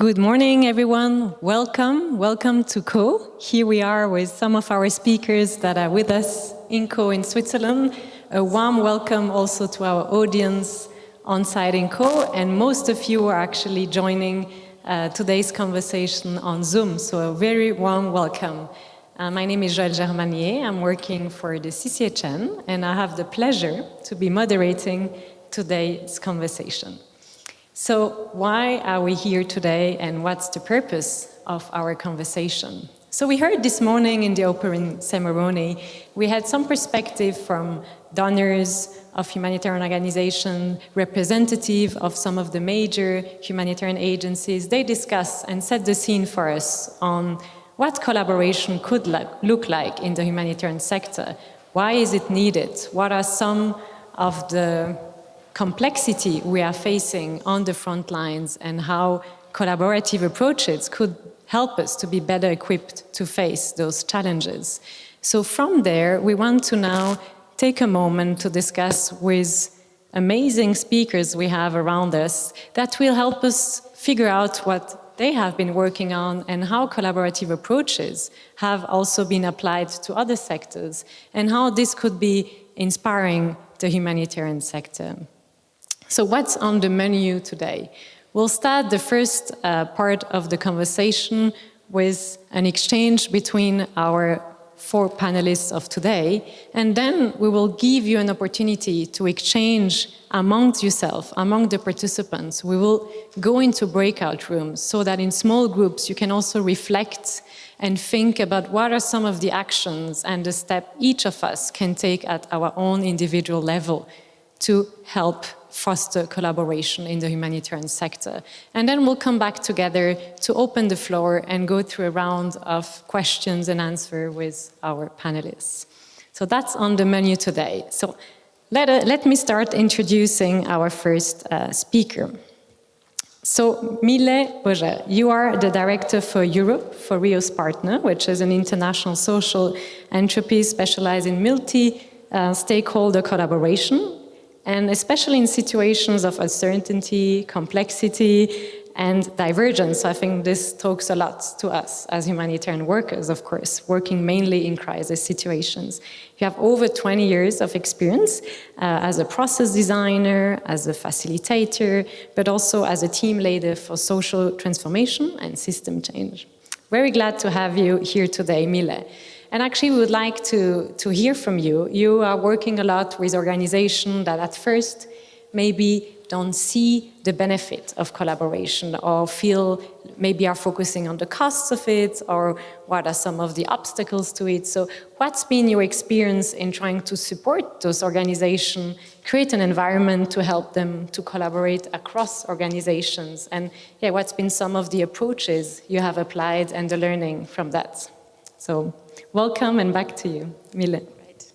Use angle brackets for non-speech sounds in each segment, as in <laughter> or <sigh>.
Good morning, everyone. Welcome. Welcome to Caux. Here we are with some of our speakers that are with us in Caux in Switzerland. A warm welcome also to our audience on site in Caux, and most of you are actually joining uh, today's conversation on Zoom, so a very warm welcome. Uh, my name is Joëlle Germanier. I'm working for the CCHN, and I have the pleasure to be moderating today's conversation. So why are we here today and what's the purpose of our conversation? So we heard this morning in the opening ceremony, we had some perspective from donors of humanitarian organizations, representative of some of the major humanitarian agencies. They discussed and set the scene for us on what collaboration could look like in the humanitarian sector. Why is it needed? What are some of the complexity we are facing on the front lines and how collaborative approaches could help us to be better equipped to face those challenges. So from there, we want to now take a moment to discuss with amazing speakers we have around us that will help us figure out what they have been working on and how collaborative approaches have also been applied to other sectors and how this could be inspiring the humanitarian sector. So what's on the menu today? We'll start the first uh, part of the conversation with an exchange between our four panelists of today, and then we will give you an opportunity to exchange amongst yourself, among the participants. We will go into breakout rooms so that in small groups you can also reflect and think about what are some of the actions and the step each of us can take at our own individual level to help foster collaboration in the humanitarian sector. And then we'll come back together to open the floor and go through a round of questions and answer with our panelists. So that's on the menu today. So let, uh, let me start introducing our first uh, speaker. So Mille Bojer, you are the director for Europe for Reos Partner, which is an international social enterprise specialized in multi-stakeholder uh, collaboration and especially in situations of uncertainty, complexity, and divergence. I think this talks a lot to us as humanitarian workers, of course, working mainly in crisis situations. You have over 20 years of experience uh, as a process designer, as a facilitator, but also as a team leader for social transformation and system change. Very glad to have you here today, Mille. And actually, we would like to, to hear from you. You are working a lot with organizations that at first maybe don't see the benefit of collaboration or feel maybe are focusing on the costs of it or what are some of the obstacles to it. So what's been your experience in trying to support those organizations, create an environment to help them to collaborate across organizations? And yeah, what's been some of the approaches you have applied and the learning from that? So welcome and back to you, Mille. Right.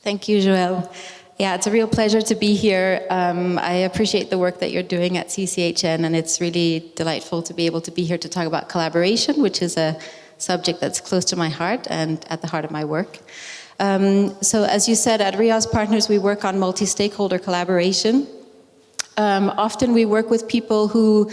Thank you, Joëlle. Yeah, it's a real pleasure to be here. Um, I appreciate the work that you're doing at CCHN and it's really delightful to be able to be here to talk about collaboration, which is a subject that's close to my heart and at the heart of my work. Um, so as you said, at Reos Partners, we work on multi-stakeholder collaboration. Um, often we work with people who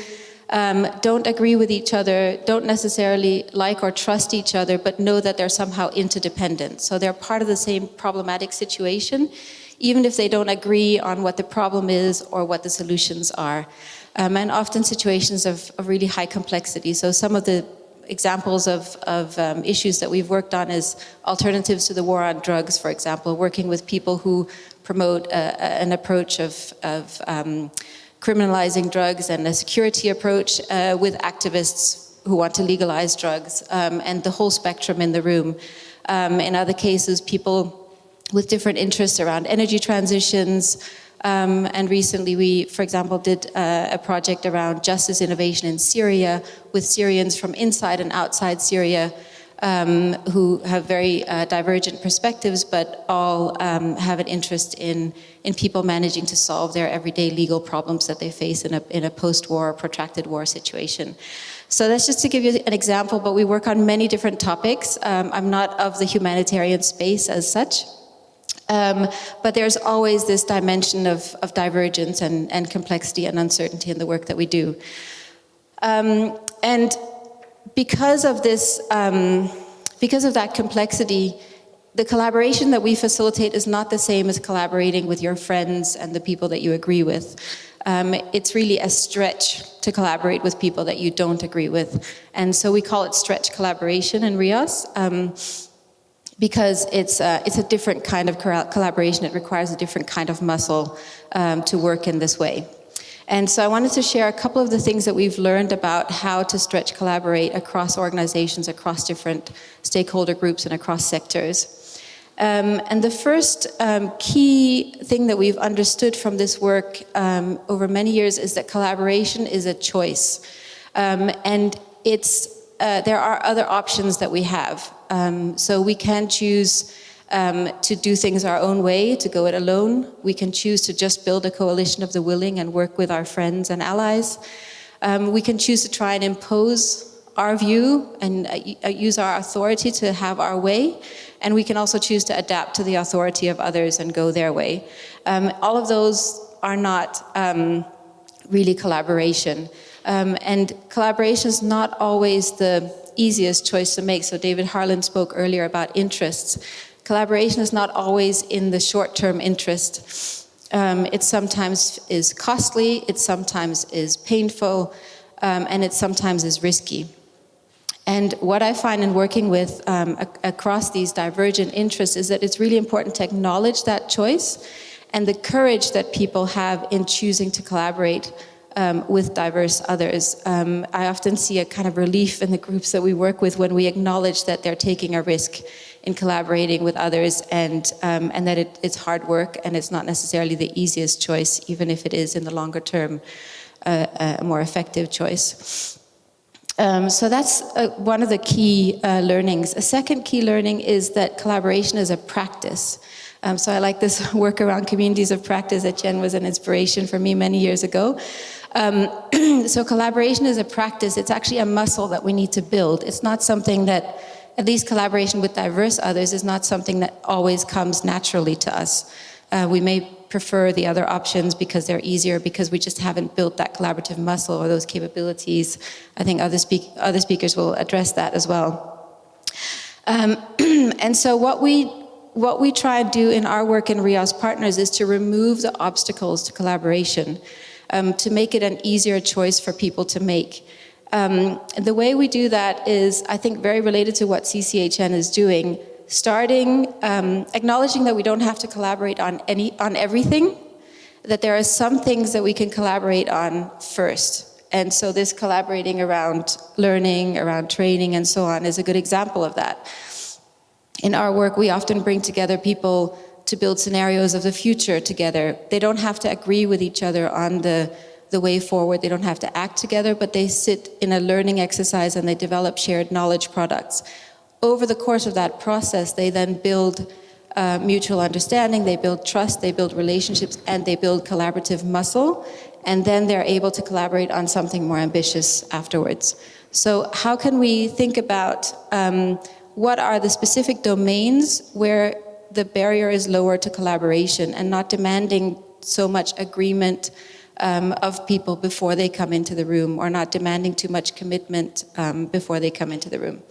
um, don't agree with each other, don't necessarily like or trust each other, but know that they're somehow interdependent. So they're part of the same problematic situation, even if they don't agree on what the problem is or what the solutions are. Um, and often situations of, of, really high complexity. So some of the examples of, of um, issues that we've worked on is alternatives to the war on drugs, for example, working with people who promote a, an approach of, of um, criminalizing drugs and a security approach uh, with activists who want to legalize drugs um, and the whole spectrum in the room. Um, in other cases, people with different interests around energy transitions, um, and recently we, for example, did uh, a project around justice innovation in Syria with Syrians from inside and outside Syria um, who have very uh, divergent perspectives, but all um, have an interest in, in people managing to solve their everyday legal problems that they face in a, in a post-war, protracted war situation. So that's just to give you an example, but we work on many different topics. Um, I'm not of the humanitarian space as such, um, but there's always this dimension of, of divergence and, and complexity and uncertainty in the work that we do. Um, and because of this, um, because of that complexity, the collaboration that we facilitate is not the same as collaborating with your friends and the people that you agree with. Um, it's really a stretch to collaborate with people that you don't agree with. And so we call it stretch collaboration in Reos um, because it's, uh, it's a different kind of collaboration. It requires a different kind of muscle um, to work in this way. And so I wanted to share a couple of the things that we've learned about how to stretch collaborate across organizations, across different stakeholder groups and across sectors. Um, and the first um, key thing that we've understood from this work um, over many years is that collaboration is a choice. Um, and it's, uh, there are other options that we have. Um, so we can choose um, to do things our own way, to go it alone. We can choose to just build a coalition of the willing and work with our friends and allies. we can choose to try and impose our view and uh, uh, use our authority to have our way. And we can also choose to adapt to the authority of others and go their way. Um, all of those are not um, really collaboration. Um, and collaboration is not always the easiest choice to make. So David Harlan spoke earlier about interests. Collaboration is not always in the short-term interest. Um, it sometimes is costly, it sometimes is painful, um, and it sometimes is risky. And what I find in working with um, across these divergent interests is that it's really important to acknowledge that choice and the courage that people have in choosing to collaborate um, with diverse others. Um, I often see a kind of relief in the groups that we work with when we acknowledge that they're taking a risk in collaborating with others and, um, and that it, it's hard work and it's not necessarily the easiest choice, even if it is in the longer term uh, a more effective choice. Um, so that's uh, one of the key uh, learnings. A second key learning is that collaboration is a practice. Um, so I like this <laughs> work around communities of practice that Etienne was an inspiration for me many years ago. Um, <clears throat> so collaboration is a practice. It's actually a muscle that we need to build. It's not something that, at least collaboration with diverse others, is not something that always comes naturally to us. Uh, we may prefer the other options because they're easier, because we just haven't built that collaborative muscle or those capabilities. I think other, speak other speakers will address that as well. Um, <clears throat> and so what we, what we try and do in our work in Reos Partners is to remove the obstacles to collaboration, um, to make it an easier choice for people to make. Um, the way we do that is, I think, very related to what CCHN is doing, starting um, acknowledging that we don't have to collaborate on any on everything, that there are some things that we can collaborate on first. And so this collaborating around learning, around training and so on is a good example of that. In our work, we often bring together people to build scenarios of the future together. They don't have to agree with each other on the, the way forward. They don't have to act together, but they sit in a learning exercise and they develop shared knowledge products over the course of that process, they then build uh, mutual understanding, they build trust, they build relationships, and they build collaborative muscle, and then they're able to collaborate on something more ambitious afterwards. So how can we think about um, what are the specific domains where the barrier is lower to collaboration and not demanding so much agreement um, of people before they come into the room or not demanding too much commitment um, before they come into the room.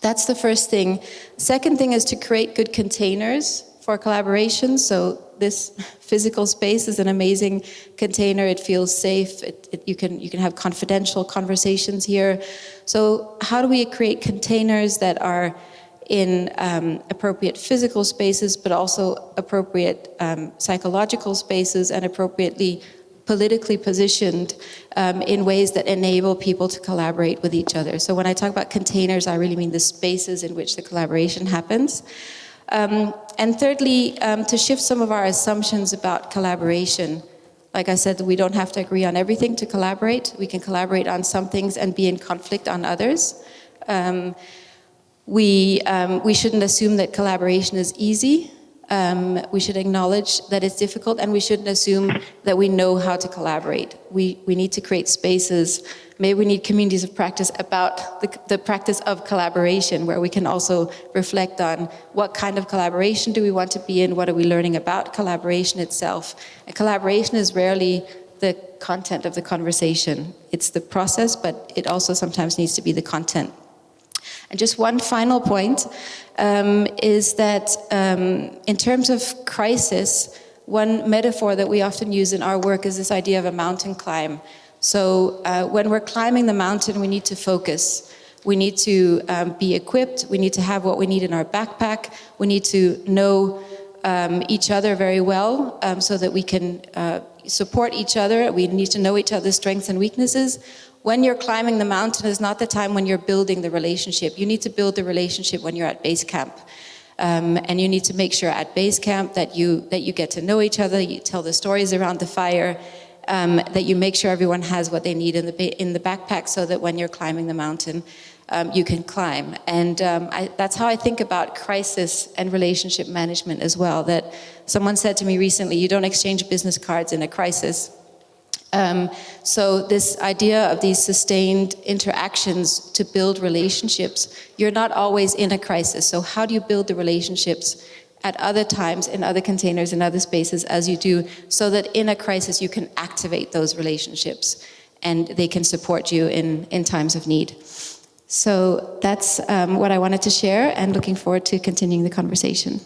That's the first thing. Second thing is to create good containers for collaboration. So this <laughs> physical space is an amazing container. It feels safe. It, it, you, can, you can have confidential conversations here. So how do we create containers that are in um, appropriate physical spaces, but also appropriate um, psychological spaces and appropriately politically positioned um, in ways that enable people to collaborate with each other. So when I talk about containers, I really mean the spaces in which the collaboration happens. Um, and thirdly, um, to shift some of our assumptions about collaboration. Like I said, we don't have to agree on everything to collaborate. We can collaborate on some things and be in conflict on others. We, um, we shouldn't assume that collaboration is easy. Um, we should acknowledge that it's difficult and we shouldn't assume that we know how to collaborate. We, we need to create spaces, maybe we need communities of practice about the, the practice of collaboration where we can also reflect on what kind of collaboration do we want to be in, what are we learning about collaboration itself. And collaboration is rarely the content of the conversation. It's the process, but it also sometimes needs to be the content. And just one final point um, is that um, in terms of crisis, one metaphor that we often use in our work is this idea of a mountain climb. So uh, when we're climbing the mountain, we need to focus. We need to um, be equipped. We need to have what we need in our backpack. We need to know um, each other very well um, so that we can uh, support each other. We need to know each other's strengths and weaknesses. When you're climbing the mountain is not the time when you're building the relationship. You need to build the relationship when you're at base camp. Um, and you need to make sure at base camp that you, that you get to know each other, you tell the stories around the fire, um, that you make sure everyone has what they need in the, in the backpack so that when you're climbing the mountain, um, you can climb. And um, I, that's how I think about crisis and relationship management as well, that someone said to me recently, you don't exchange business cards in a crisis. Um, so this idea of these sustained interactions to build relationships, you're not always in a crisis. So how do you build the relationships at other times, in other containers, in other spaces as you do, so that in a crisis you can activate those relationships and they can support you in, in times of need. So that's um, what I wanted to share and looking forward to continuing the conversation.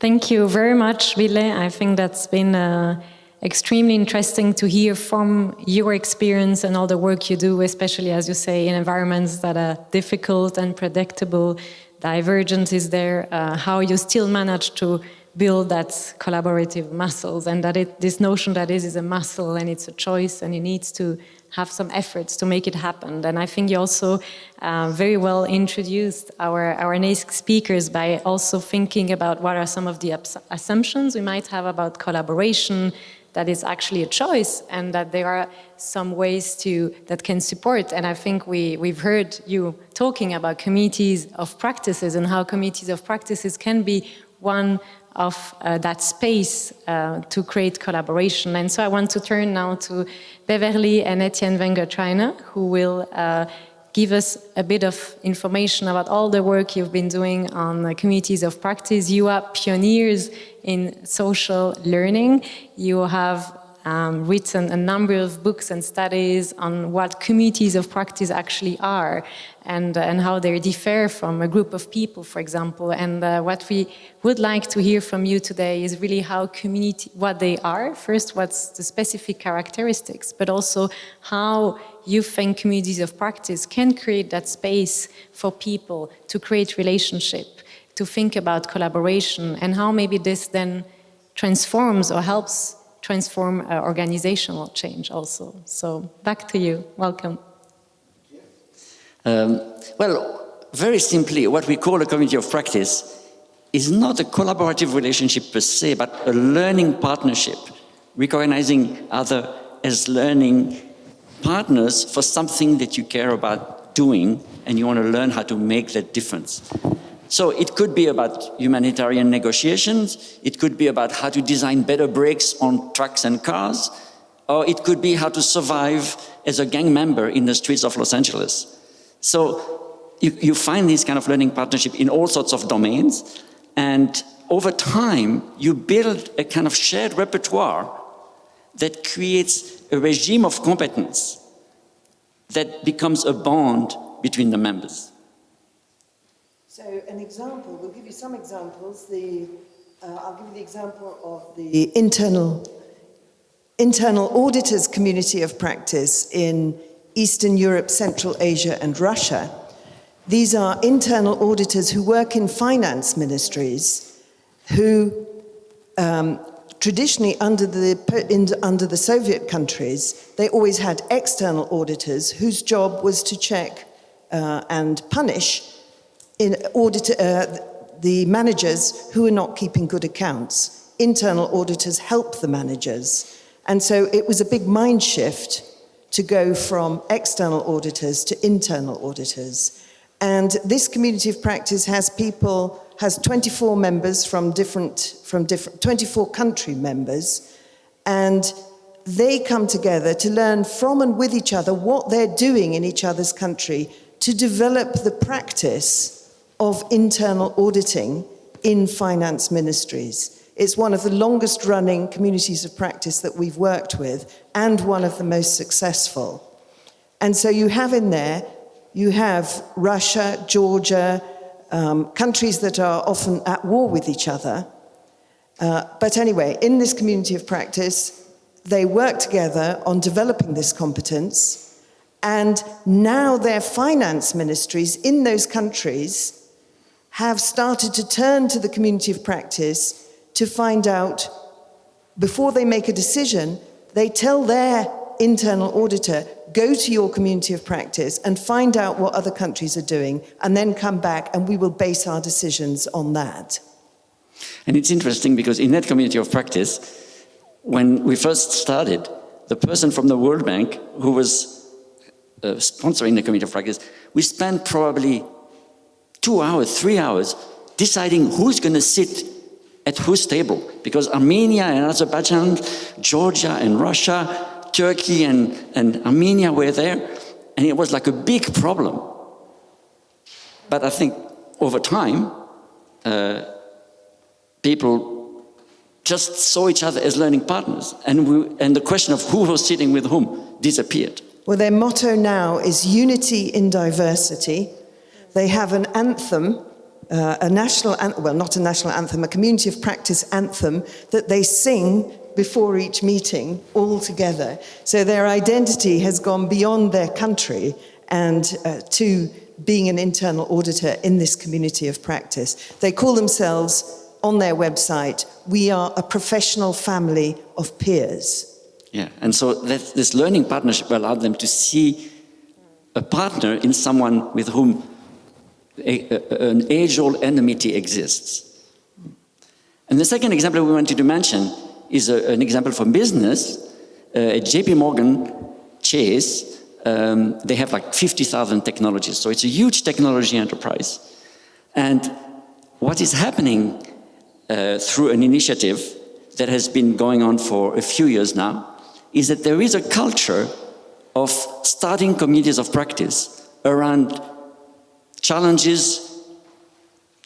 Thank you very much, Mille. I think that's been uh, extremely interesting to hear from your experience and all the work you do, especially, as you say, in environments that are difficult and predictable, divergence is there, uh, how you still manage to build that collaborative muscles and that it, this notion that this is a muscle and it's a choice and it needs to have some efforts to make it happen. And I think you also uh, very well introduced our, our next speakers by also thinking about what are some of the assumptions we might have about collaboration, that is actually a choice and that there are some ways to that can support and I think we we've heard you talking about communities of practices and how communities of practices can be one of uh, that space uh, to create collaboration. And so I want to turn now to Beverly and Etienne Wenger-Trayner, who will uh, give us a bit of information about all the work you've been doing on communities of practice. You are pioneers in social learning. You have um, written a number of books and studies on what communities of practice actually are and, uh, and how they differ from a group of people, for example. And uh, what we would like to hear from you today is really how community, what they are, first what's the specific characteristics, but also how you think communities of practice can create that space for people to create relationship, to think about collaboration, and how maybe this then transforms or helps transform uh, organizational change also. So back to you, welcome. Um, well, very simply, what we call a community of practice is not a collaborative relationship per se, but a learning partnership, recognizing other as learning partners for something that you care about doing and you want to learn how to make that difference. So it could be about humanitarian negotiations, it could be about how to design better brakes on trucks and cars, or it could be how to survive as a gang member in the streets of Los Angeles. So you, you find this kind of learning partnership in all sorts of domains, and over time, you build a kind of shared repertoire that creates a regime of competence that becomes a bond between the members. So an example, we'll give you some examples. The, uh, I'll give you the example of the internal, internal auditors community of practice in Eastern Europe, Central Asia and Russia. These are internal auditors who work in finance ministries who um, traditionally under the, in, under the Soviet countries, they always had external auditors whose job was to check uh, and punish in uh, the managers who are not keeping good accounts. Internal auditors help the managers. And so it was a big mind shift to go from external auditors to internal auditors. And this community of practice has people, has 24 members from different, from different, 24 country members, and they come together to learn from and with each other what they're doing in each other's country to develop the practice of internal auditing in finance ministries. It's one of the longest running communities of practice that we've worked with and one of the most successful. And so you have in there, you have Russia, Georgia, um, countries that are often at war with each other. Uh, but anyway, in this community of practice, they work together on developing this competence. And now their finance ministries in those countries have started to turn to the community of practice to find out, before they make a decision, they tell their internal auditor, go to your community of practice and find out what other countries are doing, and then come back and we will base our decisions on that. And it's interesting because in that community of practice, when we first started, the person from the World Bank who was uh, sponsoring the community of practice, we spent probably two hours, three hours, deciding who's going to sit at whose table. Because Armenia and Azerbaijan, Georgia and Russia, Turkey and, and Armenia were there, and it was like a big problem. But I think over time, uh, people just saw each other as learning partners, and, we, and the question of who was sitting with whom disappeared. Well, their motto now is unity in diversity, they have an anthem, uh, a national anthem, well, not a national anthem, a community of practice anthem that they sing before each meeting all together. So their identity has gone beyond their country and uh, to being an internal auditor in this community of practice. They call themselves on their website, we are a professional family of peers. Yeah, and so that, this learning partnership allowed them to see a partner in someone with whom a, an age-old enmity exists. And the second example we wanted to mention is a, an example from business. Uh, at JP Morgan Chase, um, they have like 50,000 technologies, so it's a huge technology enterprise. And what is happening uh, through an initiative that has been going on for a few years now is that there is a culture of starting communities of practice around challenges,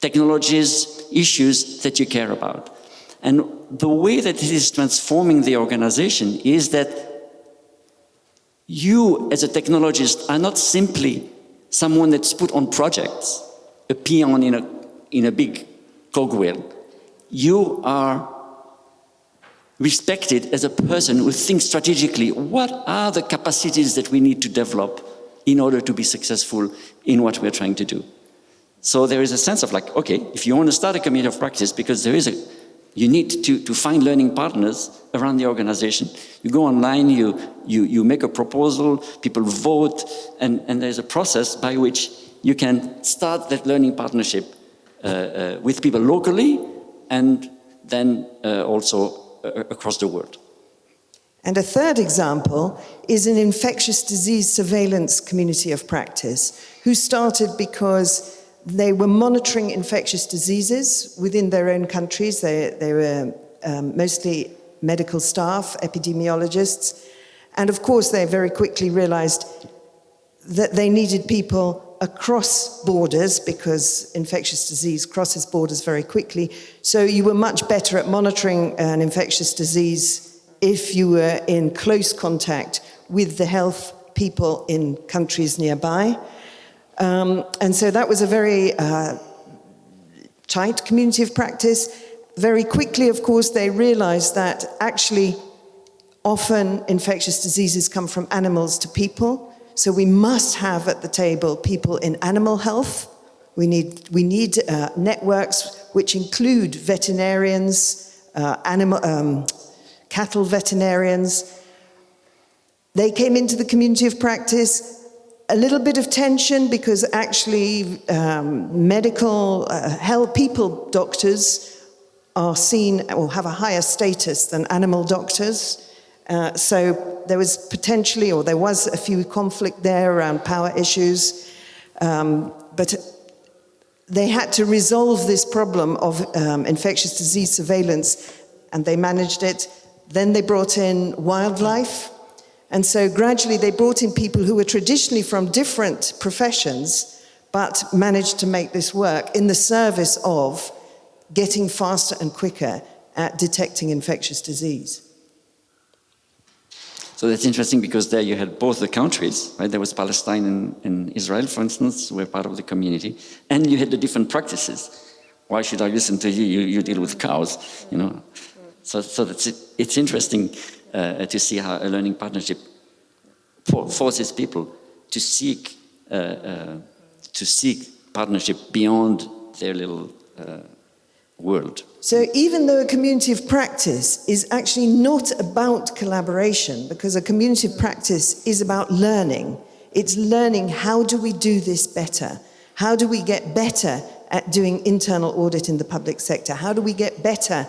technologies, issues that you care about. And the way that it is transforming the organization is that you as a technologist are not simply someone that's put on projects, a peon in a, in a big cogwheel. You are respected as a person who thinks strategically, what are the capacities that we need to develop in order to be successful in what we're trying to do. So there is a sense of like, okay, if you want to start a community of practice, because there is a, you need to, to find learning partners around the organization. You go online, you, you, you make a proposal, people vote, and, and there's a process by which you can start that learning partnership uh, uh, with people locally and then uh, also uh, across the world. And a third example is an infectious disease surveillance community of practice who started because they were monitoring infectious diseases within their own countries. They, they were um, mostly medical staff, epidemiologists. And of course, they very quickly realized that they needed people across borders because infectious disease crosses borders very quickly. So you were much better at monitoring an infectious disease if you were in close contact with the health people in countries nearby. Um, and so that was a very uh, tight community of practice. Very quickly, of course, they realized that actually often infectious diseases come from animals to people. So we must have at the table people in animal health. We need, we need uh, networks which include veterinarians, uh, animal, um, cattle veterinarians. They came into the community of practice, a little bit of tension because actually um, medical uh, health people doctors are seen or have a higher status than animal doctors. Uh, so there was potentially, or there was a few conflict there around power issues, um, but they had to resolve this problem of um, infectious disease surveillance and they managed it then they brought in wildlife. And so gradually they brought in people who were traditionally from different professions, but managed to make this work in the service of getting faster and quicker at detecting infectious disease. So that's interesting because there you had both the countries, right? There was Palestine and, and Israel, for instance, were part of the community, and you had the different practices. Why should I listen to you? You, you deal with cows, you know. So, so that's it. it's interesting uh, to see how a learning partnership for, forces people to seek uh, uh, to seek partnership beyond their little uh, world. So even though a community of practice is actually not about collaboration, because a community of practice is about learning, it's learning how do we do this better? How do we get better at doing internal audit in the public sector? How do we get better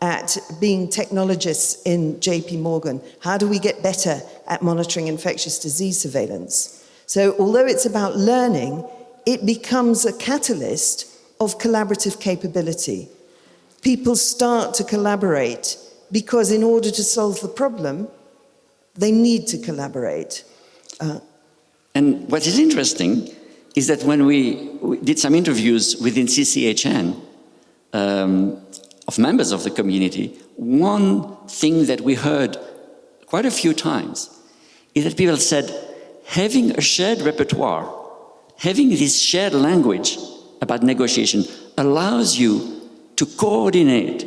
at being technologists in JP Morgan? How do we get better at monitoring infectious disease surveillance? So although it's about learning, it becomes a catalyst of collaborative capability people start to collaborate because in order to solve the problem, they need to collaborate. Uh, and what is interesting is that when we, we did some interviews within CCHN um, of members of the community, one thing that we heard quite a few times is that people said, having a shared repertoire, having this shared language about negotiation allows you to coordinate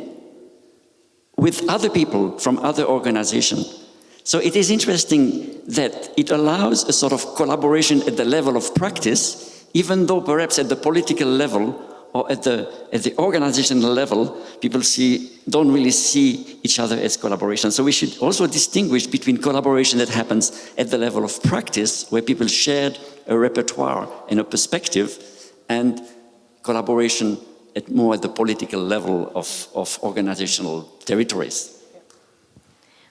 with other people from other organizations. So it is interesting that it allows a sort of collaboration at the level of practice, even though perhaps at the political level or at the, at the organizational level, people see, don't really see each other as collaboration. So we should also distinguish between collaboration that happens at the level of practice, where people shared a repertoire and a perspective, and collaboration at more at the political level of, of organizational territories.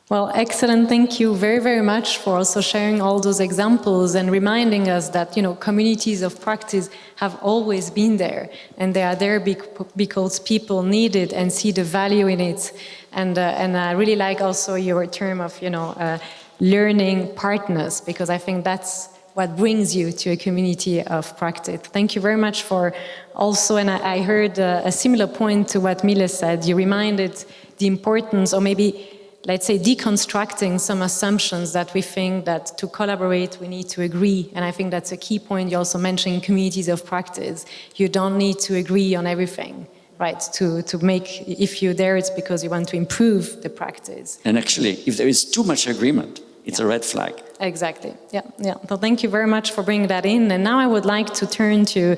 Well, excellent. Thank you very, very much for also sharing all those examples and reminding us that, you know, communities of practice have always been there and they are there because people need it and see the value in it. And, uh, and I really like also your term of, you know, uh, learning partners because I think that's what brings you to a community of practice. Thank you very much for also, and I, I heard uh, a similar point to what Mila said, you reminded the importance or maybe let's say deconstructing some assumptions that we think that to collaborate we need to agree and I think that's a key point you also mentioned communities of practice you don't need to agree on everything right to to make if you're there it's because you want to improve the practice and actually if there is too much agreement it's yeah. a red flag. Exactly. Yeah, yeah. So thank you very much for bringing that in. And now I would like to turn to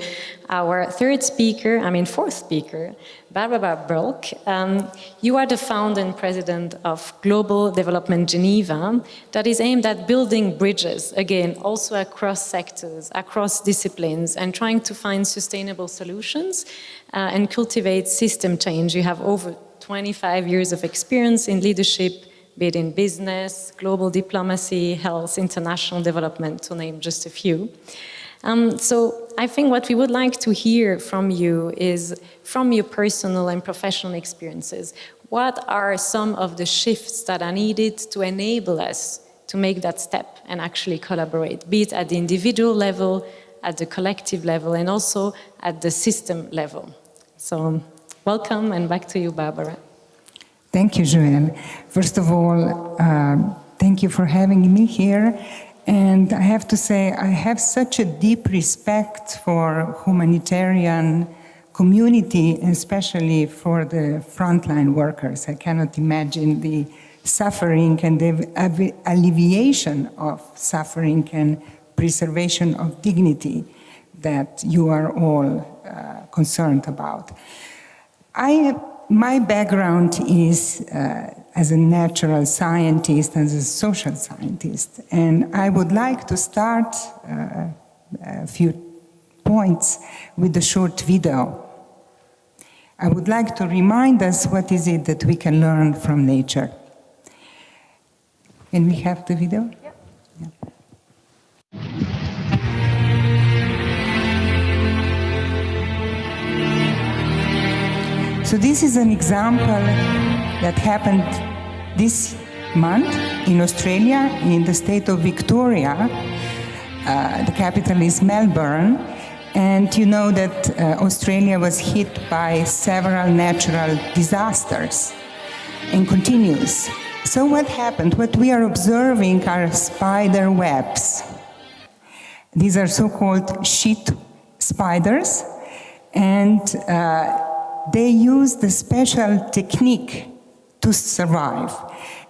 our third speaker, I mean fourth speaker, Barbara Bulc. Um, you are the founder and president of Global Development Geneva that is aimed at building bridges, again, also across sectors, across disciplines, and trying to find sustainable solutions uh, and cultivate system change. You have over 25 years of experience in leadership be it in business, global diplomacy, health, international development, to name just a few. Um, so I think what we would like to hear from you is from your personal and professional experiences, what are some of the shifts that are needed to enable us to make that step and actually collaborate, be it at the individual level, at the collective level, and also at the system level. So welcome and back to you, Barbara. Thank you, Joëlle. First of all, uh, thank you for having me here. And I have to say, I have such a deep respect for humanitarian community, especially for the frontline workers. I cannot imagine the suffering and the alleviation of suffering and preservation of dignity that you are all uh, concerned about. I my background is uh, as a natural scientist, as a social scientist, and I would like to start uh, a few points with a short video. I would like to remind us what is it that we can learn from nature. Can we have the video? So this is an example that happened this month in Australia, in the state of Victoria. Uh, the capital is Melbourne. And you know that uh, Australia was hit by several natural disasters and continues. So what happened? What we are observing are spider webs. These are so-called sheet spiders, and uh, they use the special technique to survive.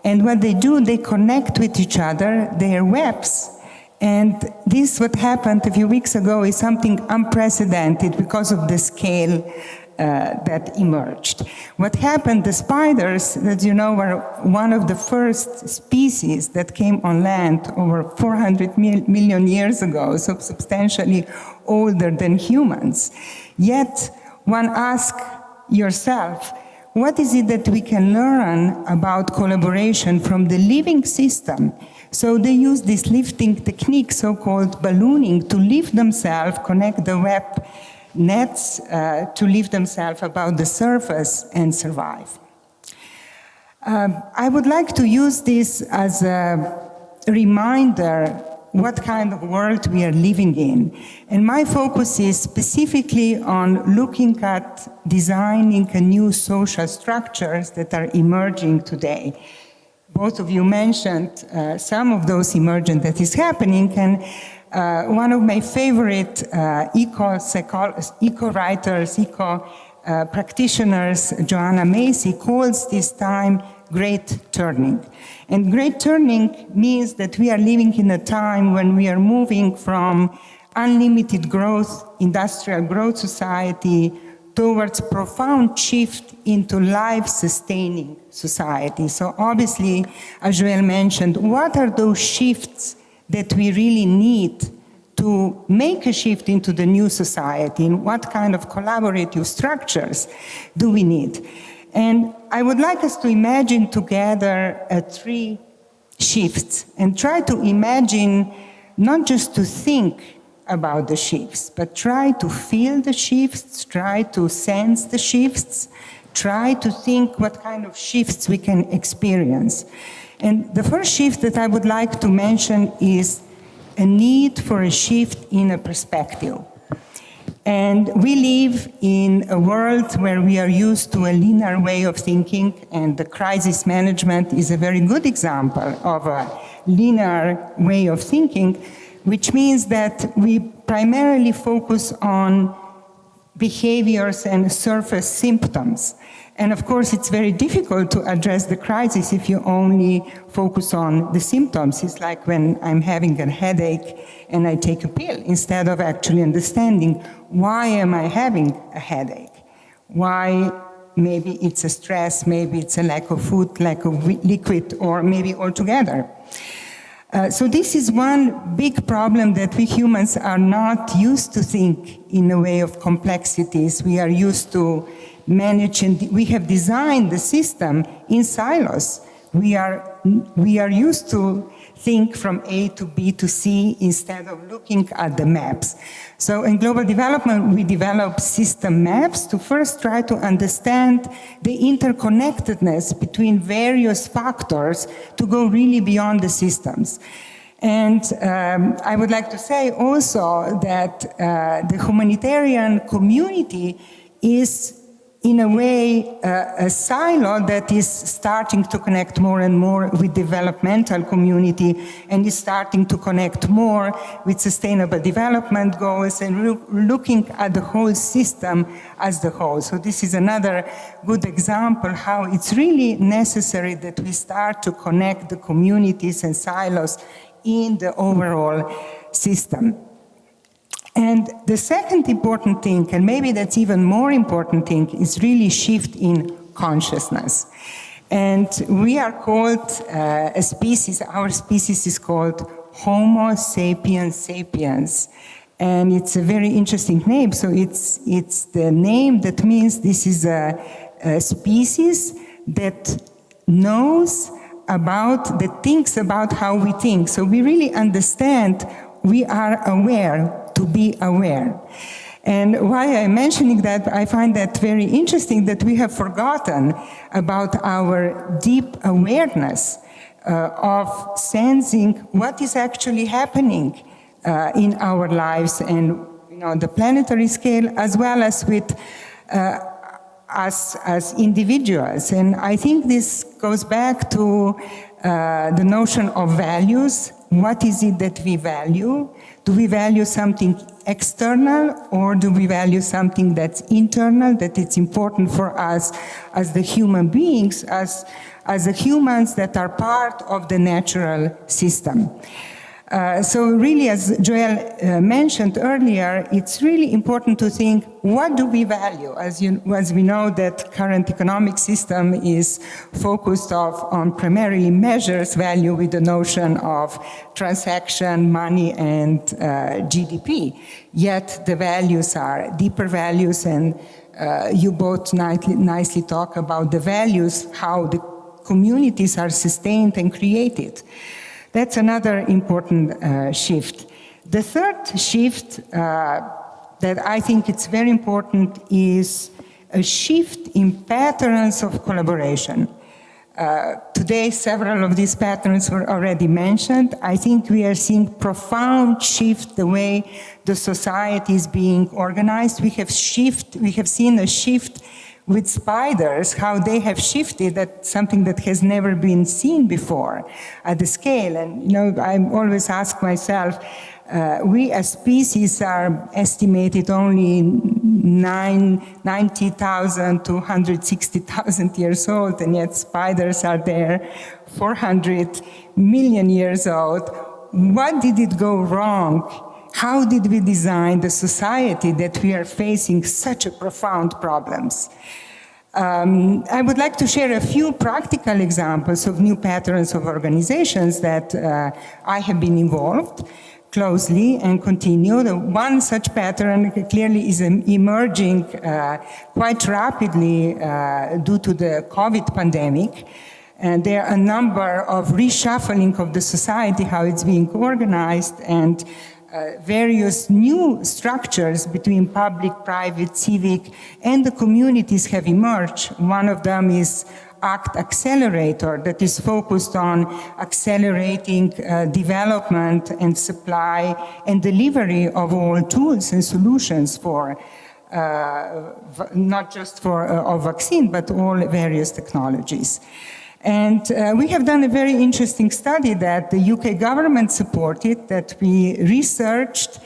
And what they do, they connect with each other, their webs, and this, what happened a few weeks ago, is something unprecedented because of the scale uh, that emerged. What happened, the spiders, that you know, were one of the first species that came on land over 400 mil million years ago, so substantially older than humans. Yet, one asks yourself, what is it that we can learn about collaboration from the living system so they use this lifting technique, so-called ballooning, to lift themselves, connect the web nets uh, to lift themselves above the surface and survive. Um, I would like to use this as a reminder what kind of world we are living in. And my focus is specifically on looking at designing a new social structures that are emerging today both of you mentioned uh, some of those emergent that is happening and uh, one of my favorite uh, eco, eco writers, eco uh, practitioners, Joanna Macy, calls this time great turning. And great turning means that we are living in a time when we are moving from unlimited growth, industrial growth society, towards profound shift into life-sustaining society. So obviously, as Joëlle mentioned, what are those shifts that we really need to make a shift into the new society and what kind of collaborative structures do we need? And I would like us to imagine together uh, three shifts and try to imagine not just to think about the shifts, but try to feel the shifts, try to sense the shifts, try to think what kind of shifts we can experience. And the first shift that I would like to mention is a need for a shift in a perspective. And we live in a world where we are used to a linear way of thinking, and the crisis management is a very good example of a linear way of thinking, which means that we primarily focus on behaviors and surface symptoms. And of course, it's very difficult to address the crisis if you only focus on the symptoms. It's like when I'm having a headache and I take a pill instead of actually understanding why am I having a headache? Why maybe it's a stress, maybe it's a lack of food, lack of liquid, or maybe altogether. Uh, so this is one big problem that we humans are not used to think in a way of complexities. We are used to manage and we have designed the system in silos. We are, we are used to think from A to B to C instead of looking at the maps. So in global development, we develop system maps to first try to understand the interconnectedness between various factors to go really beyond the systems. And um, I would like to say also that uh, the humanitarian community is in a way, uh, a silo that is starting to connect more and more with developmental community and is starting to connect more with sustainable development goals and look, looking at the whole system as the whole. So this is another good example how it's really necessary that we start to connect the communities and silos in the overall system. And the second important thing, and maybe that's even more important thing, is really shift in consciousness. And we are called uh, a species, our species is called Homo sapiens sapiens. And it's a very interesting name. So it's, it's the name that means this is a, a species that knows about, that thinks about how we think. So we really understand, we are aware to be aware. And why I'm mentioning that, I find that very interesting that we have forgotten about our deep awareness uh, of sensing what is actually happening uh, in our lives and you know, the planetary scale as well as with uh, us as individuals. And I think this goes back to uh, the notion of values. What is it that we value? Do we value something external or do we value something that's internal, that it's important for us as the human beings, as, as the humans that are part of the natural system? Uh, so really, as Joëlle uh, mentioned earlier, it's really important to think, what do we value? As, you, as we know that current economic system is focused on primarily measures value with the notion of transaction, money, and uh, GDP. Yet the values are deeper values, and uh, you both nicely, nicely talk about the values, how the communities are sustained and created. That's another important uh, shift. The third shift uh, that I think it's very important is a shift in patterns of collaboration. Uh, today, several of these patterns were already mentioned. I think we are seeing profound shift the way the society is being organized. We have shift, we have seen a shift with spiders, how they have shifted at something that has never been seen before at the scale. And, you know, I always ask myself, uh, we as species are estimated only 90,000 to 160,000 years old, and yet spiders are there 400 million years old. What did it go wrong how did we design the society that we are facing such a profound problems? Um, I would like to share a few practical examples of new patterns of organizations that uh, I have been involved closely and continue. The one such pattern clearly is emerging uh, quite rapidly uh, due to the COVID pandemic. And there are a number of reshuffling of the society, how it's being organized, and uh, various new structures between public, private, civic, and the communities have emerged. One of them is ACT Accelerator that is focused on accelerating uh, development and supply and delivery of all tools and solutions for uh, not just for uh, a vaccine, but all various technologies. And uh, we have done a very interesting study that the UK government supported, that we researched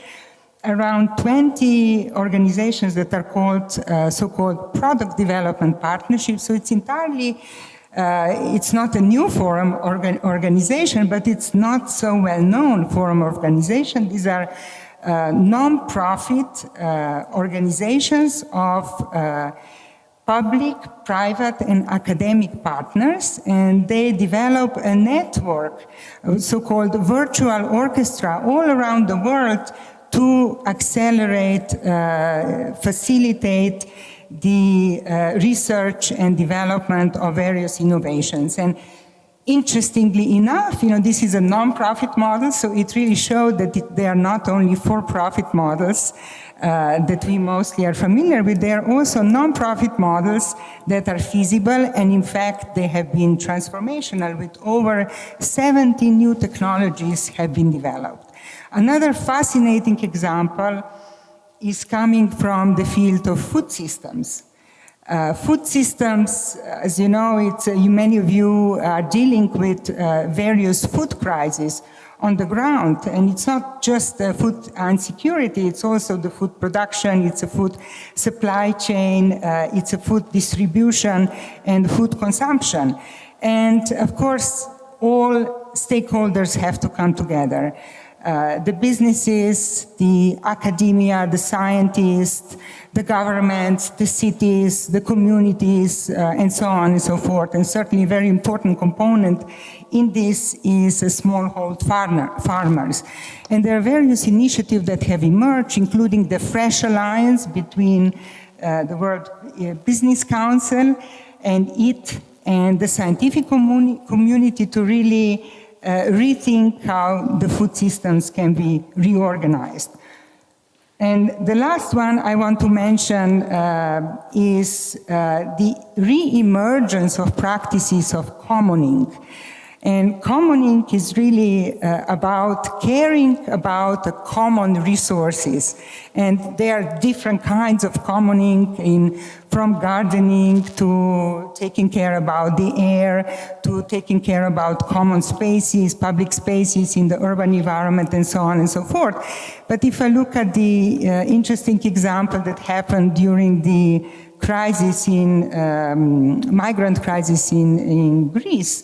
around 20 organizations that are called uh, so-called product development partnerships. So it's entirely, uh, it's not a new forum organ organization, but it's not so well-known forum organization. These are uh, non-profit uh, organizations of uh, public, private, and academic partners, and they develop a network, so-called virtual orchestra, all around the world to accelerate, uh, facilitate the uh, research and development of various innovations. And interestingly enough, you know, this is a non-profit model, so it really showed that it, they are not only for-profit models, uh, that we mostly are familiar with, there are also non-profit models that are feasible and in fact they have been transformational with over 70 new technologies have been developed. Another fascinating example is coming from the field of food systems. Uh, food systems, as you know, it's, uh, many of you are dealing with uh, various food crises on the ground. And it's not just the food insecurity, it's also the food production, it's a food supply chain, uh, it's a food distribution and food consumption. And of course, all stakeholders have to come together. Uh, the businesses, the academia, the scientists, the governments, the cities, the communities, uh, and so on and so forth. And certainly a very important component in this is smallhold farmer, farmers. And there are various initiatives that have emerged, including the Fresh Alliance between uh, the World uh, Business Council and it and the scientific communi community to really rethink how the food systems can be reorganized. And the last one I want to mention uh, is uh, the re-emergence of practices of commoning. And commoning is really uh, about caring about the common resources. And there are different kinds of commoning in, from gardening to taking care about the air, to taking care about common spaces, public spaces in the urban environment and so on and so forth. But if I look at the uh, interesting example that happened during the crisis in, um, migrant crisis in, in Greece,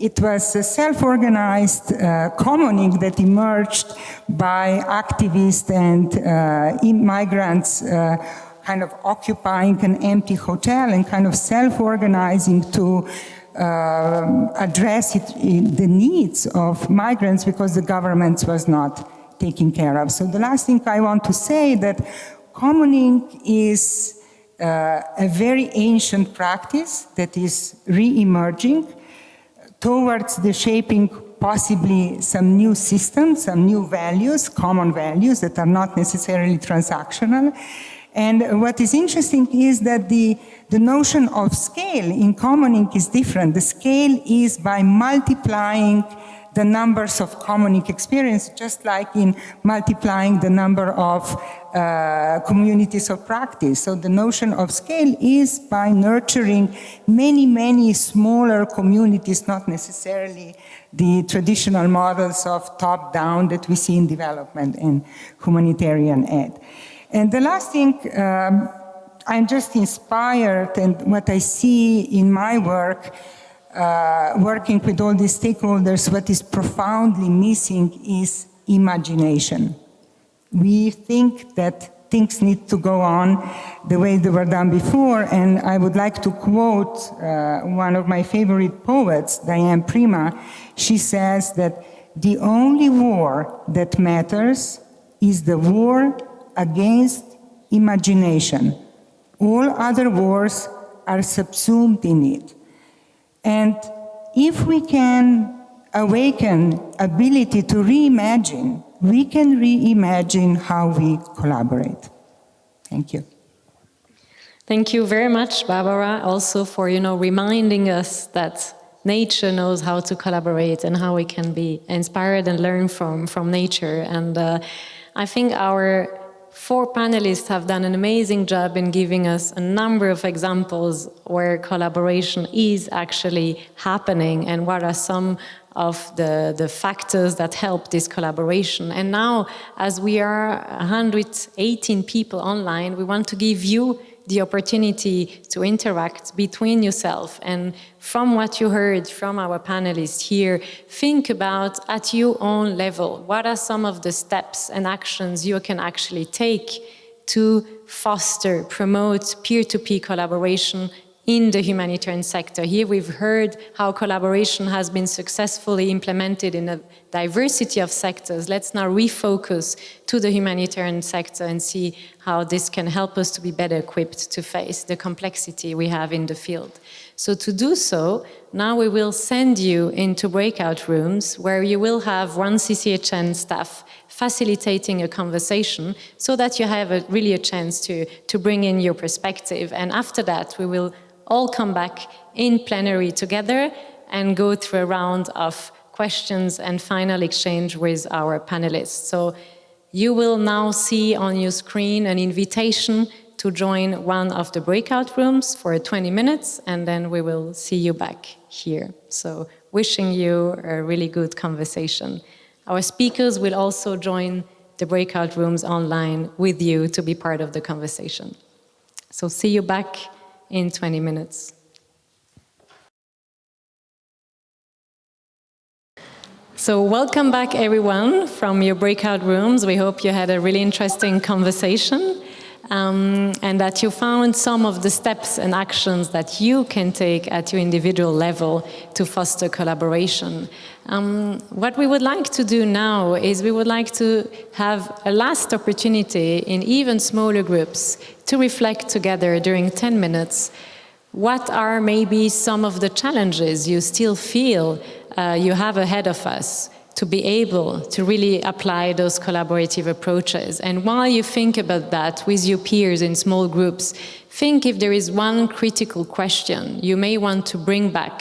it was a self-organized uh, commoning that emerged by activists and uh, immigrants uh, kind of occupying an empty hotel and kind of self-organizing to uh, address it, the needs of migrants because the government was not taking care of. So the last thing I want to say that commoning is uh, a very ancient practice that is re-emerging towards the shaping possibly some new systems, some new values, common values that are not necessarily transactional. And what is interesting is that the, the notion of scale in commoning is different. The scale is by multiplying the numbers of commoning experience, just like in multiplying the number of uh, communities of practice. So the notion of scale is by nurturing many, many smaller communities, not necessarily the traditional models of top-down that we see in development and humanitarian aid. And the last thing, um, I'm just inspired and what I see in my work uh, working with all these stakeholders, what is profoundly missing is imagination. We think that things need to go on the way they were done before, and I would like to quote uh, one of my favorite poets, Diane Prima. She says that the only war that matters is the war against imagination. All other wars are subsumed in it. And if we can awaken ability to reimagine, we can reimagine how we collaborate. Thank you. Thank you very much, Barbara, also for you know reminding us that nature knows how to collaborate and how we can be inspired and learn from from nature. And uh, I think our four panelists have done an amazing job in giving us a number of examples where collaboration is actually happening and what are some of the, the factors that help this collaboration. And now, as we are 118 people online, we want to give you the opportunity to interact between yourself and from what you heard from our panelists here, think about at your own level, what are some of the steps and actions you can actually take to foster, promote peer-to-peer -peer collaboration in the humanitarian sector. Here we've heard how collaboration has been successfully implemented in a diversity of sectors. Let's now refocus to the humanitarian sector and see how this can help us to be better equipped to face the complexity we have in the field. So to do so, now we will send you into breakout rooms where you will have one CCHN staff facilitating a conversation so that you have a, really a chance to, to bring in your perspective. And after that, we will all come back in plenary together and go through a round of questions and final exchange with our panelists. So you will now see on your screen an invitation to join one of the breakout rooms for 20 minutes and then we will see you back here. So wishing you a really good conversation. Our speakers will also join the breakout rooms online with you to be part of the conversation. So see you back in 20 minutes. So welcome back everyone from your breakout rooms. We hope you had a really interesting conversation um, and that you found some of the steps and actions that you can take at your individual level to foster collaboration. Um, what we would like to do now is we would like to have a last opportunity in even smaller groups to reflect together during 10 minutes what are maybe some of the challenges you still feel uh, you have ahead of us to be able to really apply those collaborative approaches. And while you think about that with your peers in small groups, think if there is one critical question you may want to bring back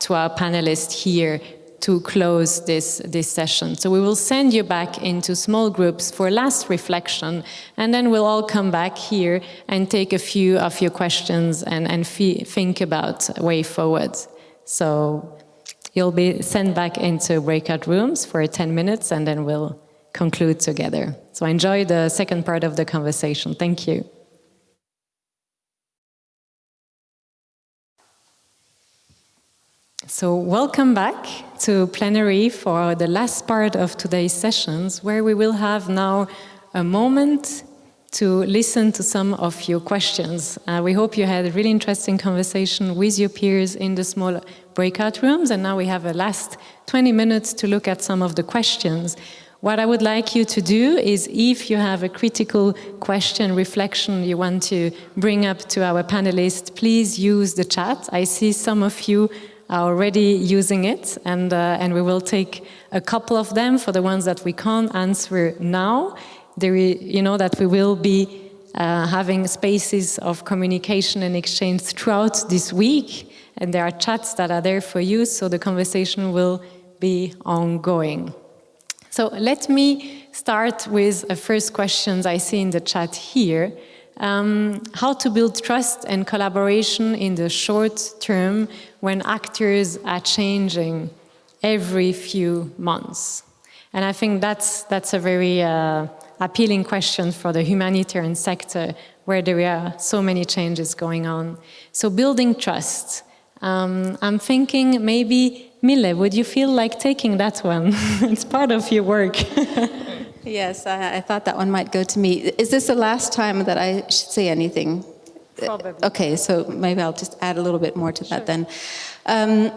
to our panelists here to close this, this session. So we will send you back into small groups for last reflection, and then we'll all come back here and take a few of your questions and, and think about way forward. So you'll be sent back into breakout rooms for 10 minutes, and then we'll conclude together. So enjoy the second part of the conversation. Thank you. So welcome back to plenary for the last part of today's sessions, where we will have now a moment to listen to some of your questions. Uh, we hope you had a really interesting conversation with your peers in the small breakout rooms, and now we have a last 20 minutes to look at some of the questions. What I would like you to do is if you have a critical question, reflection you want to bring up to our panelists, please use the chat. I see some of you are already using it, and, uh, and we will take a couple of them for the ones that we can't answer now. There, you know that we will be uh, having spaces of communication and exchange throughout this week, and there are chats that are there for you, so the conversation will be ongoing. So let me start with a first questions I see in the chat here um, how to build trust and collaboration in the short term when actors are changing every few months. And I think that's, that's a very uh, appealing question for the humanitarian sector where there are so many changes going on. So building trust. Um, I'm thinking maybe, Mille, would you feel like taking that one? <laughs> it's part of your work. <laughs> Yes, I, I, thought that one might go to me. Is this the last time that I should say anything? Probably. Okay, so maybe I'll just add a little bit more to that then. Um,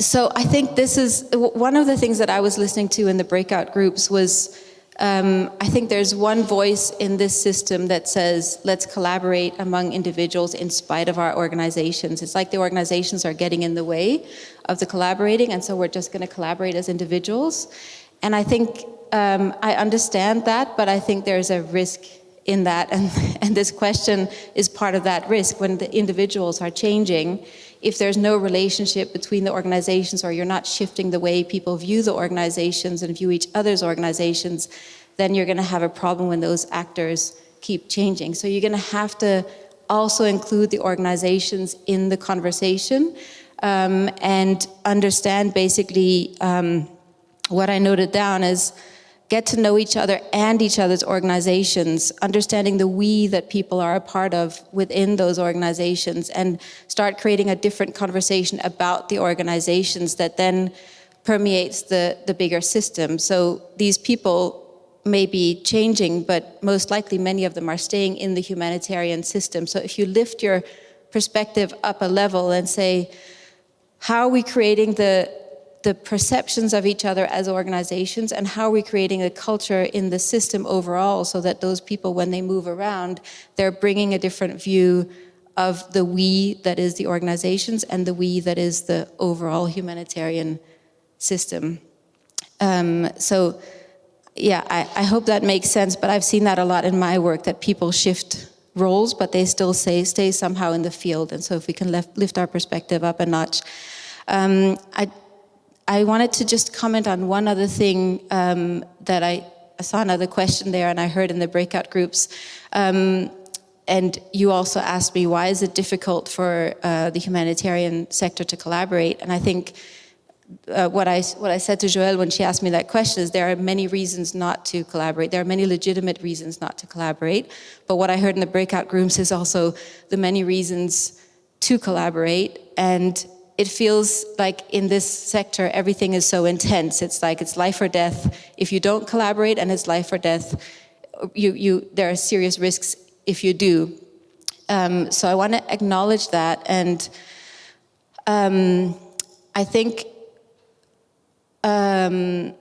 so I think this is one of the things that I was listening to in the breakout groups was um, I think there's one voice in this system that says, let's collaborate among individuals in spite of our organizations. It's like the organizations are getting in the way of the collaborating, and so we're just going to collaborate as individuals. And I think um, I understand that, but I think there's a risk in that. And, <laughs> and this question is part of that risk when the individuals are changing. If there's no relationship between the organizations or you're not shifting the way people view the organizations and view each other's organizations, then you're going to have a problem when those actors keep changing. So you're going to have to also include the organizations in the conversation um, and understand basically um, what I noted down is get to know each other and each other's organizations, understanding the we that people are a part of within those organizations and start creating a different conversation about the organizations that then permeates the, the bigger system. So these people may be changing, but most likely many of them are staying in the humanitarian system. So if you lift your perspective up a level and say, how are we creating the the perceptions of each other as organizations and how are we creating a culture in the system overall so that those people, when they move around, they're bringing a different view of the we that is the organizations and the we that is the overall humanitarian system. Um, so yeah, I, I, hope that makes sense, but I've seen that a lot in my work, that people shift roles, but they still say, stay somehow in the field. And so if we can lift, lift our perspective up a notch. Um, I I wanted to just comment on one other thing um, that I, I, saw another question there and I heard in the breakout groups. Um, and you also asked me, why is it difficult for uh, the humanitarian sector to collaborate? And I think uh, what, I, what I said to Joëlle when she asked me that question is there are many reasons not to collaborate. There are many legitimate reasons not to collaborate. But what I heard in the breakout groups is also the many reasons to collaborate. And it feels like in this sector, everything is so intense. It's like it's life or death. If you don't collaborate and it's life or death, you, you, there are serious risks if you do. Um, so I want to acknowledge that. And um, I think um,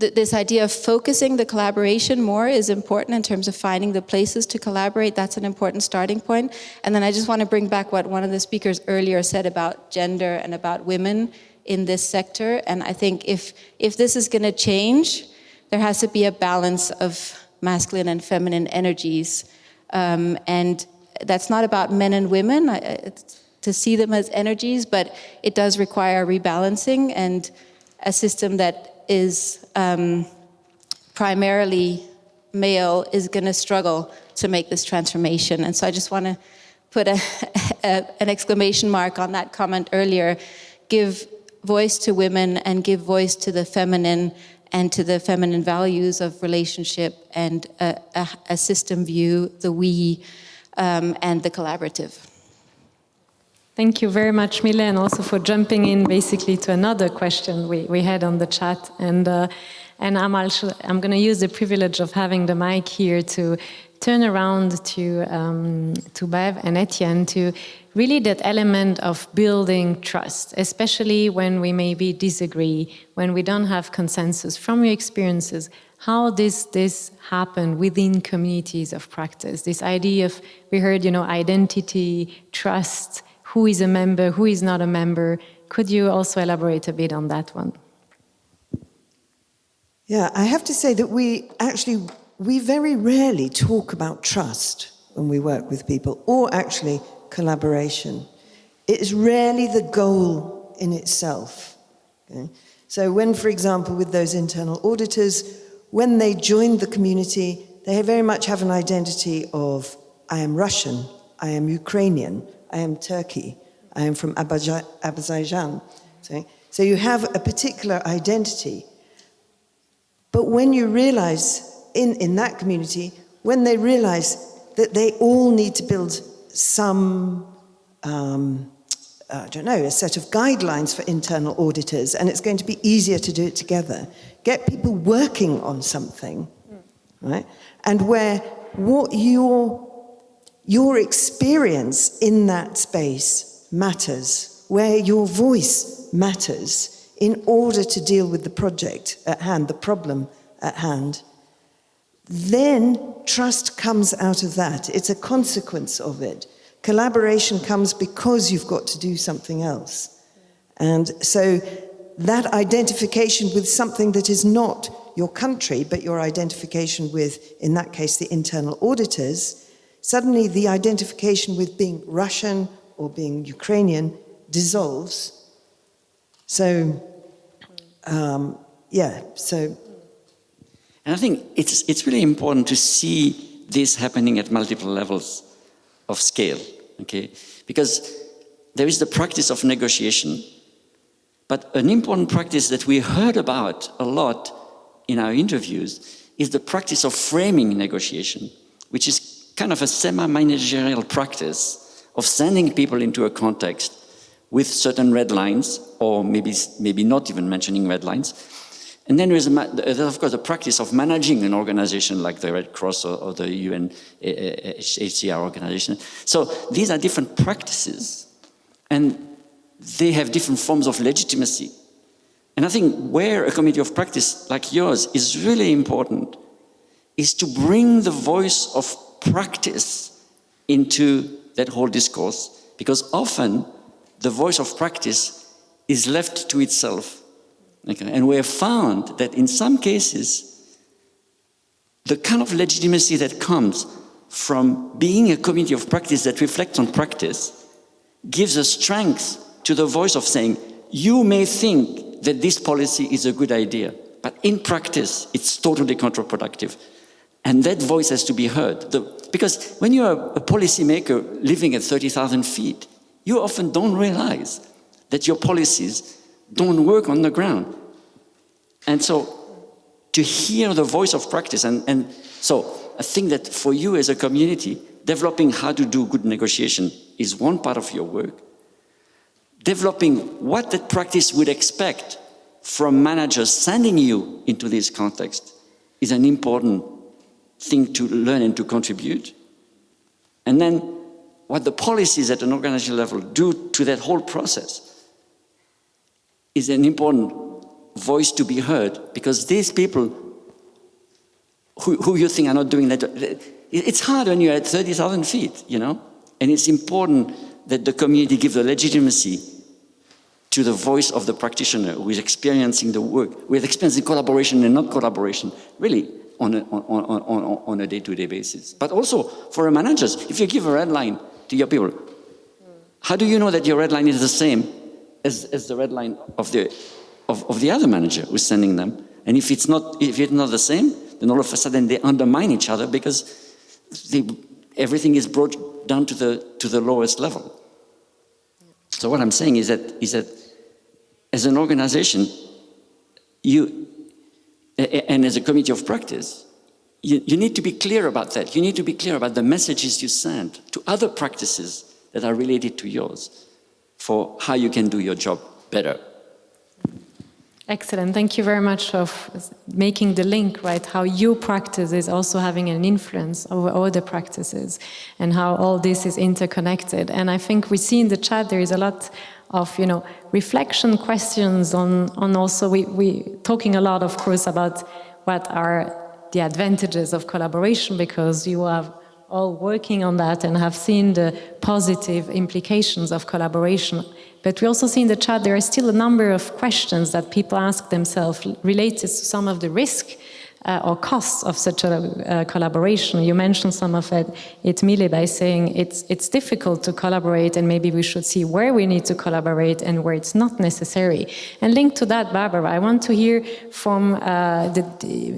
th this idea of focusing the collaboration more is important in terms of finding the places to collaborate. That's an important starting point. And then I just want to bring back what one of the speakers earlier said about gender and about women in this sector. And I think if, if this is going to change, there has to be a balance of masculine and feminine energies. Um, and that's not about men and women. I, to see them as energies, but it does require rebalancing and a system that is um, primarily male is going to struggle to make this transformation. And so I just want to put a, <laughs> a, an exclamation mark on that comment earlier. Give voice to women and give voice to the feminine and to the feminine values of relationship and a, a, system view, the we, um, and the collaborative. Thank you very much, Mille, and also for jumping in basically to another question we, we had on the chat. And, uh, and I'm, also, I'm going to use the privilege of having the mic here to turn around to, um, to Bev and Etienne to really that element of building trust, especially when we maybe disagree, when we don't have consensus. From your experiences, how does this happen within communities of practice? This idea of, we heard, you know, identity, trust, who is a member, who is not a member. Could you also elaborate a bit on that one? Yeah, I have to say that we actually, we very rarely talk about trust when we work with people, or actually collaboration. It is rarely the goal in itself. Okay? So when, for example, with those internal auditors, when they joined the community, they very much have an identity of, I am Russian, I am Ukrainian, I am Turkey, I am from Azerbaijan. So, so you have a particular identity. But when you realize in, in that community, when they realize that they all need to build some, um, uh, I don't know, a set of guidelines for internal auditors, and it's going to be easier to do it together. Get people working on something, right? And where what your, your experience in that space matters, where your voice matters in order to deal with the project at hand, the problem at hand, then trust comes out of that. It's a consequence of it. Collaboration comes because you've got to do something else. And so that identification with something that is not your country, but your identification with, in that case, the internal auditors, suddenly the identification with being Russian or being Ukrainian dissolves. So, um, yeah, so and I think it's, it's really important to see this happening at multiple levels of scale, okay? Because there is the practice of negotiation, but an important practice that we heard about a lot in our interviews is the practice of framing negotiation, which is kind of a semi-managerial practice of sending people into a context with certain red lines, or maybe, maybe not even mentioning red lines, and then there's, of course, the practice of managing an organization like the Red Cross or, or the UNHCR eh, eh, eh, organization. So these are different practices, and they have different forms of legitimacy. And I think where a community of practice like yours is really important is to bring the voice of practice into that whole discourse, because often the voice of practice is left to itself Okay. And we have found that in some cases, the kind of legitimacy that comes from being a community of practice that reflects on practice gives a strength to the voice of saying, you may think that this policy is a good idea, but in practice, it's totally counterproductive. And that voice has to be heard. The, because when you're a, a policymaker living at 30,000 feet, you often don't realize that your policies don't work on the ground. And so to hear the voice of practice, and, and so I think that for you as a community, developing how to do good negotiation is one part of your work. Developing what that practice would expect from managers sending you into this context is an important thing to learn and to contribute. And then what the policies at an organizational level do to that whole process is an important voice to be heard because these people who, who you think are not doing that, it's hard when you're at 30,000 feet, you know? And it's important that the community give the legitimacy to the voice of the practitioner who is experiencing the work, who is experiencing collaboration and not collaboration, really on a, on, on, on, a day-to-day -day basis. But also for managers, if you give a red line to your people, How do you know that your red line is the same as, as the red line of the, of, of the other manager who's sending them? And if it's, not, if it's not the same, then all of a sudden they undermine each other because they, everything is brought down to the, to the lowest level. So what I'm saying is that, is that as an organization, you, and as a community of practice, you, you need to be clear about that. You need to be clear about the messages you send to other practices that are related to yours for how you can do your job better. Excellent. Thank you very much for making the link, right? How your practice is also having an influence over other practices and how all this is interconnected. And I think we see in the chat there is a lot of, you know, reflection questions on, on also, we, we talking a lot, of course, about what are the advantages of collaboration because you have all working on that and have seen the positive implications of collaboration. But we also see in the chat there are still a number of questions that people ask themselves related to some of the risk uh, or costs of such a uh, collaboration. You mentioned some of it, it Mille, by saying it's, it's difficult to collaborate and maybe we should see where we need to collaborate and where it's not necessary. And linked to that, Barbara, I want to hear from uh, the,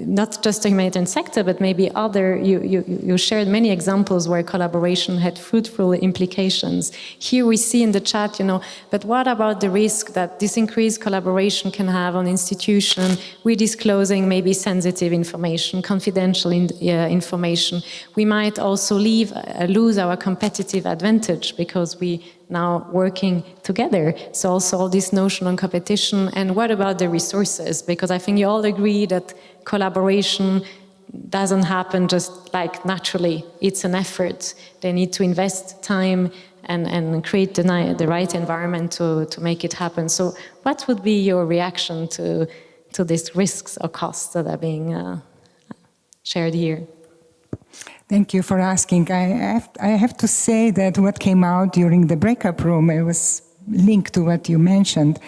not just the humanitarian sector, but maybe other, you, you, you shared many examples where collaboration had fruitful implications. Here we see in the chat, you know, but what about the risk that this increased collaboration can have on institution, we disclosing maybe sensitive information, confidential in, uh, information, we might also leave, uh, lose our competitive advantage because we now working together. So also all this notion on competition and what about the resources? Because I think you all agree that collaboration doesn't happen just like naturally. It's an effort. They need to invest time and, and create the, the right environment to, to make it happen. So what would be your reaction to to these risks or costs that are being uh, shared here. Thank you for asking. I have, I have to say that what came out during the breakup room, it was linked to what you mentioned,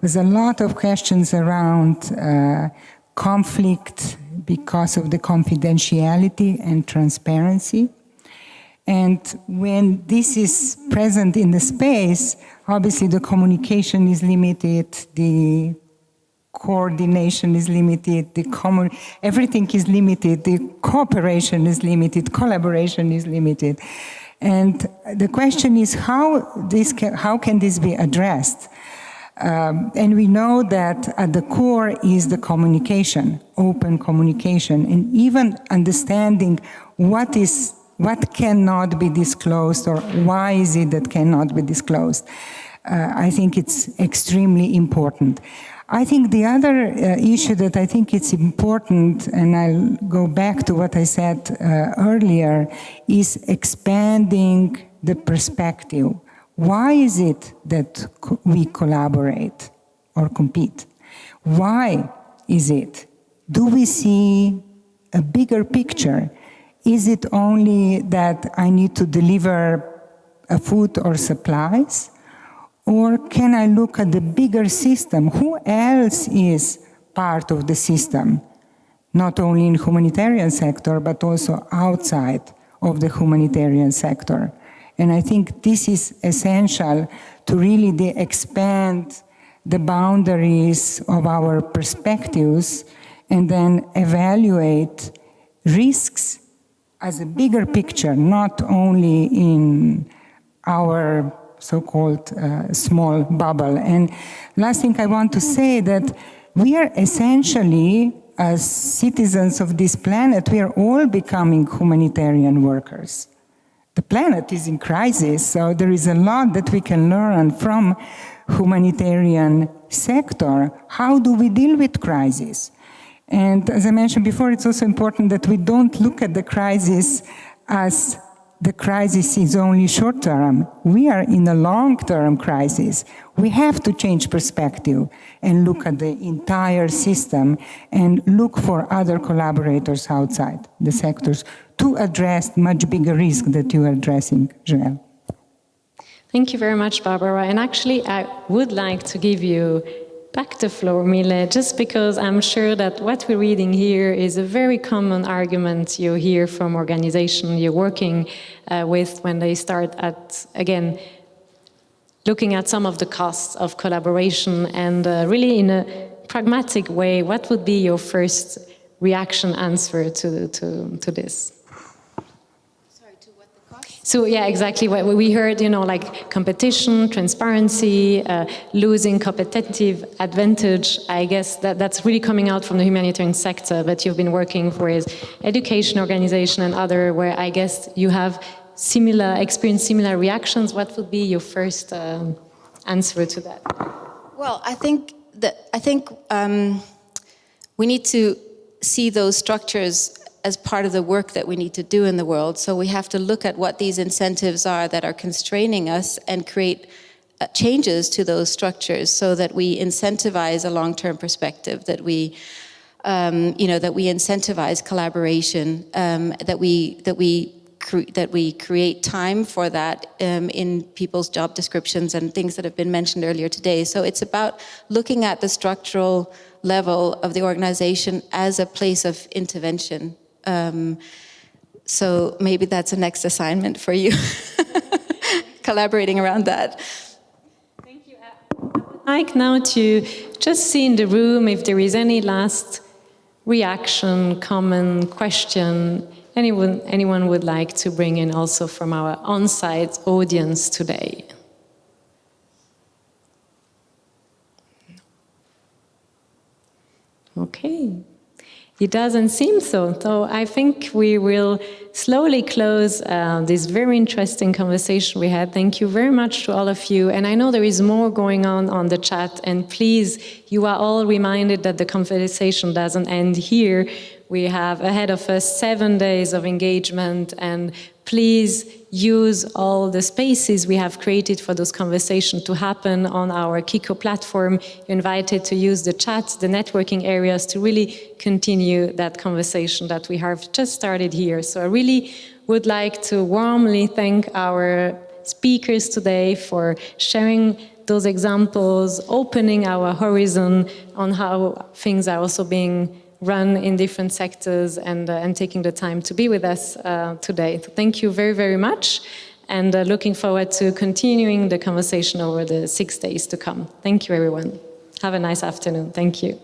was a lot of questions around uh, conflict because of the confidentiality and transparency. And when this is present in the space, obviously the communication is limited, the coordination is limited, the common, everything is limited, the cooperation is limited, collaboration is limited. And the question is how, this can, how can this be addressed? Um, and we know that at the core is the communication, open communication, and even understanding what is what cannot be disclosed or why is it that cannot be disclosed. Uh, I think it's extremely important. I think the other uh, issue that I think it's important, and I'll go back to what I said uh, earlier, is expanding the perspective. Why is it that co we collaborate or compete? Why is it? Do we see a bigger picture? Is it only that I need to deliver a food or supplies? Or can I look at the bigger system? Who else is part of the system? Not only in humanitarian sector, but also outside of the humanitarian sector. And I think this is essential to really expand the boundaries of our perspectives and then evaluate risks as a bigger picture, not only in our so-called uh, small bubble. And last thing I want to say that we are essentially, as citizens of this planet, we are all becoming humanitarian workers. The planet is in crisis, so there is a lot that we can learn from humanitarian sector. How do we deal with crisis? And as I mentioned before, it's also important that we don't look at the crisis as the crisis is only short term. We are in a long term crisis. We have to change perspective and look at the entire system and look for other collaborators outside the sectors to address much bigger risk that you are addressing, Joëlle. Thank you very much, Barbara. And actually, I would like to give you back the floor, Mille, just because I'm sure that what we're reading here is a very common argument you hear from organizations you're working uh, with when they start at, again, looking at some of the costs of collaboration and uh, really in a pragmatic way, what would be your first reaction answer to, to, to this? So yeah, exactly. What we heard, you know, like competition, transparency, uh, losing competitive advantage. I guess that that's really coming out from the humanitarian sector. But you've been working for with education organization and other, where I guess you have similar experience, similar reactions. What would be your first um, answer to that? Well, I think that I think um, we need to see those structures as part of the work that we need to do in the world. So we have to look at what these incentives are that are constraining us and create uh, changes to those structures so that we incentivize a long-term perspective, that we um, you know, that we incentivize collaboration, um, that we that we that we create time for that um, in people's job descriptions and things that have been mentioned earlier today. So it's about looking at the structural level of the organization as a place of intervention um, so maybe that's a next assignment for you, <laughs> collaborating around that. Thank you. I'd like now to just see in the room if there is any last reaction, comment, question, anyone, anyone would like to bring in also from our on-site audience today. Okay. It doesn't seem so. So I think we will slowly close uh, this very interesting conversation we had. Thank you very much to all of you. And I know there is more going on on the chat. And please, you are all reminded that the conversation doesn't end here. We have ahead of us seven days of engagement and please use all the spaces we have created for those conversations to happen on our Kiko platform. You're invited to use the chat, the networking areas to really continue that conversation that we have just started here. So I really would like to warmly thank our speakers today for sharing those examples, opening our horizon on how things are also being run in different sectors and, uh, and taking the time to be with us uh, today. So thank you very, very much and uh, looking forward to continuing the conversation over the six days to come. Thank you, everyone. Have a nice afternoon. Thank you.